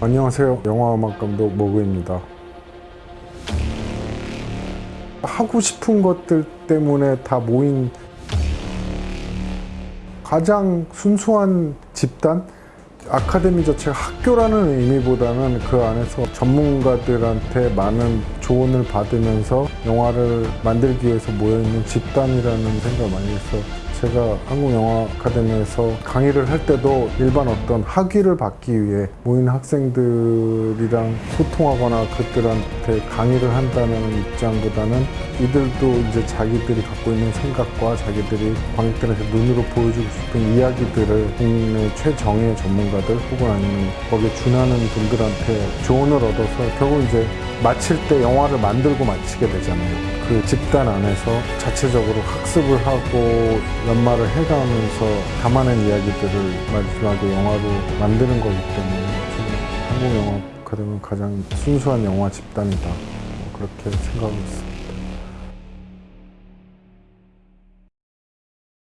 안녕하세요. 영화음악 감독 모그입니다. 하고 싶은 것들 때문에 다 모인 가장 순수한 집단? 아카데미 자체가 학교라는 의미보다는 그 안에서 전문가들한테 많은 조언을 받으면서 영화를 만들기 위해서 모여있는 집단이라는 생각을 많이 해서 제가 한국영화 아카데미에서 강의를 할 때도 일반 어떤 학위를 받기 위해 모인 학생들이랑 소통하거나 그들한테 강의를 한다는 입장보다는 이들도 이제 자기들이 갖고 있는 생각과 자기들이 관객들한테 눈으로 보여주고 싶은 이야기들을 국내 최정예 전문가들 혹은 아니면 거기에 준하는 분들한테 조언을 얻어서 결국 이제 마칠 때 영화를 만들고 마치게 되잖아요. 그 집단 안에서 자체적으로 학습을 하고 연말을 해가면서 담아낸 이야기들을 마지막에 영화로 만드는 거기 때문에 한국 영화 아카데미는 가장 순수한 영화 집단이다. 뭐 그렇게 생각하고 있습니다.